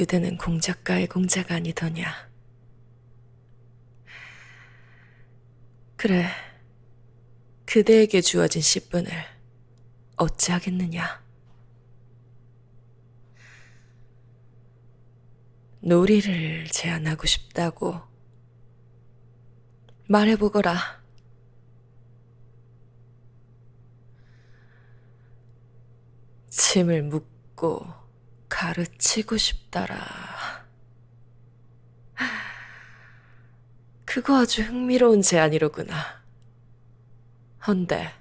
그대는 공작가의 공자가 아니더냐. 그래, 그대에게 주어진 씨분을 어찌하겠느냐. 놀이를 제안하고 싶다고 말해보거라. 침을 묶고 가르치고 싶다라. 그거 아주 흥미로운 제안이로구나. 헌데,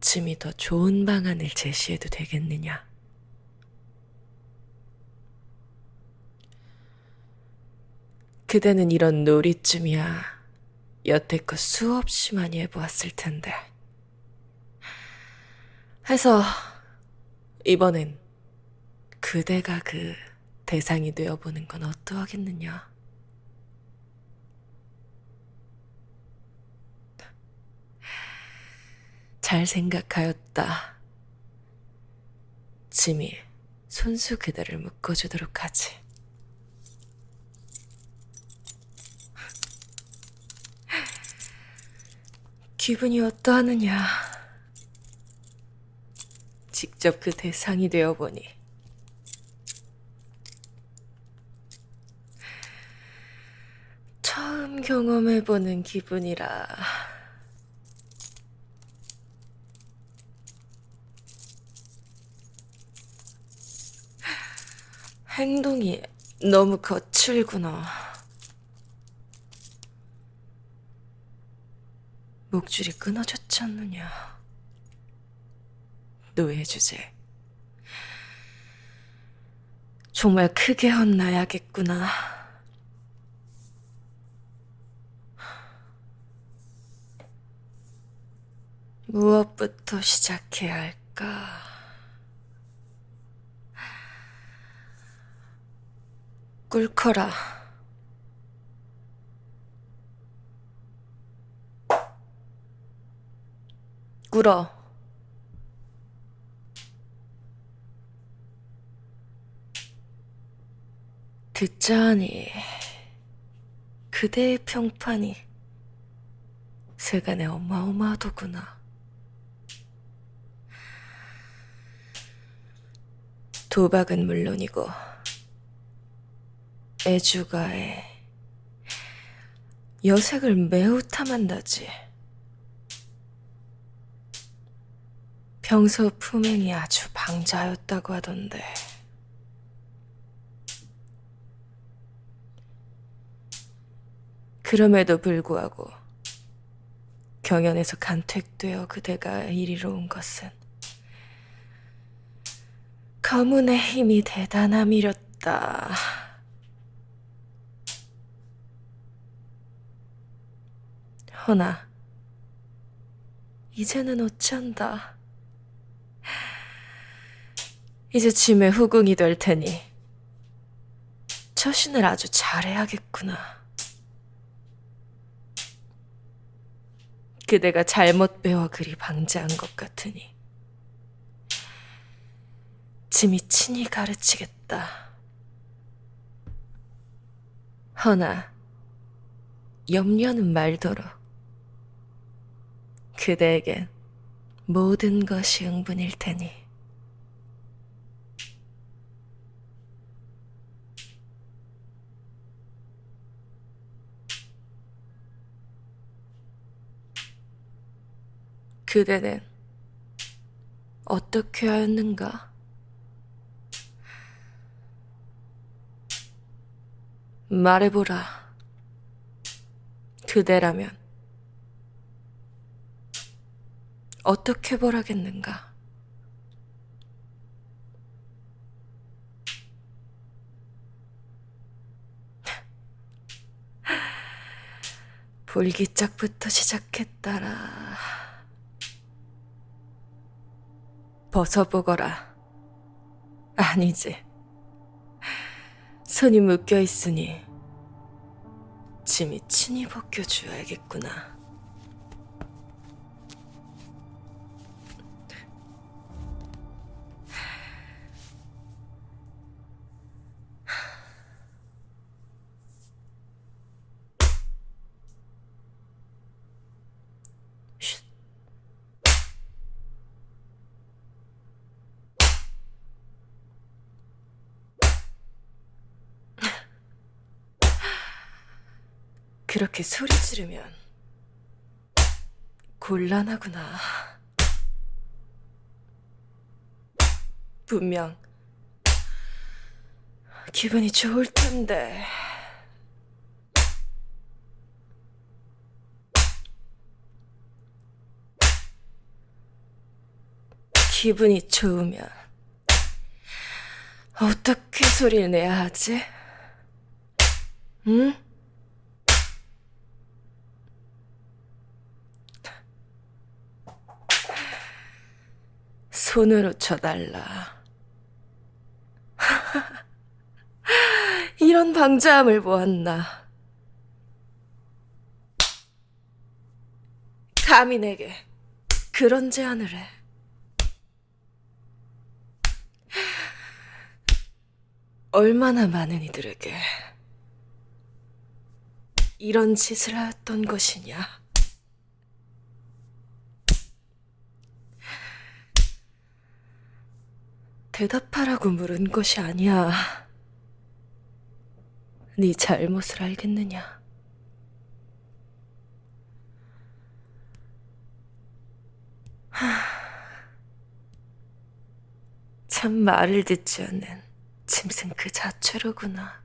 짐이 더 좋은 방안을 제시해도 되겠느냐? 그대는 이런 놀이쯤이야 여태껏 수없이 많이 해보았을 텐데. 해서 이번엔 그대가 그 대상이 되어보는 건 어떠하겠느냐? 잘 생각하였다. 짐이 손수 그대를 묶어주도록 하지. 기분이 어떠하느냐? 직접 그 대상이 되어보니 처음 경험해보는 기분이라 행동이 너무 거칠구나. 목줄이 끊어졌지 않느냐. 노예 주제. 정말 크게 혼나야겠구나. 무엇부터 시작해야 할까? 꿀커라. 꿇어. 듣자하니 그대의 평판이 세간에 어마어마하더구나. 도박은 물론이고 애주가에 여색을 매우 탐한다지. 평소 품행이 아주 방자하였다고 하던데. 그럼에도 불구하고 경연에서 간택되어 그대가 이리로 온 것은 가문의 힘이 대단함이렸다. 허나 이제는 어찌한다. 이제 짐의 후궁이 될 테니 처신을 아주 잘해야겠구나. 그대가 잘못 배워 그리 방자한 것 같으니 짐이 친히 가르치겠다. 허나 염려는 말도록 그대에겐 모든 것이 응분일 테니. 그대는 어떻게 하였는가? 말해보라. 그대라면 어떻게 벌하겠는가? 볼기짝부터 시작했다라. 벗어보거라. 아니지. 손이 묶여 있으니 짐이 친히 벗겨줘야겠구나. 그렇게 소리 지르면 곤란하구나. 분명 기분이 좋을 텐데. 기분이 좋으면 어떻게 소리를 내야 하지? 응? 손으로 쳐달라. 이런 방자함을 보았나. 감히 내게 그런 제안을 해. 얼마나 많은 이들에게 이런 짓을 하였던 것이냐. 대답하라고 물은 것이 아니야. 네 잘못을 알겠느냐? 참 말을 듣지 않는 짐승 그 자체로구나.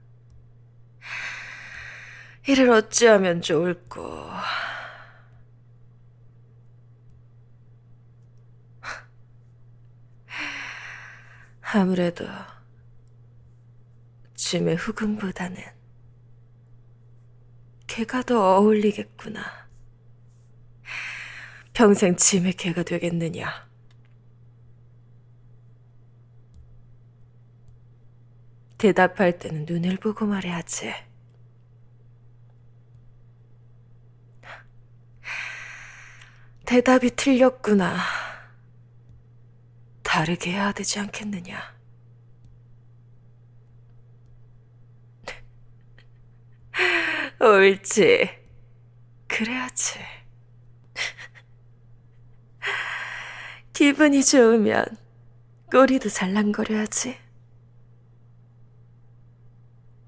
이를 어찌하면 좋을꼬. 아무래도 짐의 후금보다는 개가 더 어울리겠구나. 평생 짐의 개가 되겠느냐? 대답할 때는 눈을 보고 말해야지. 대답이 틀렸구나. 다르게 해야 되지 않겠느냐? 옳지. 그래야지. 기분이 좋으면 꼬리도 살랑거려야지.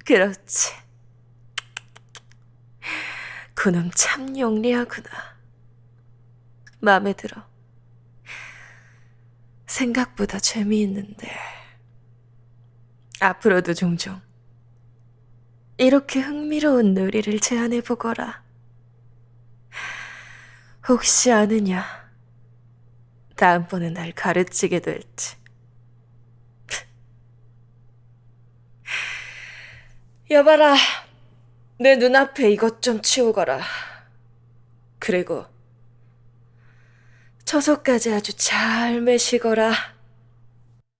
그렇지. 그놈 참 영리하구나. 마음에 들어. 생각보다 재미있는데. 앞으로도 종종 이렇게 흥미로운 놀이를 제안해 보거라. 혹시 아느냐? 다음번에 날 가르치게 될지. 여봐라, 내 눈앞에 이것 좀 치우거라. 그리고 처소까지 아주 잘 매시거라.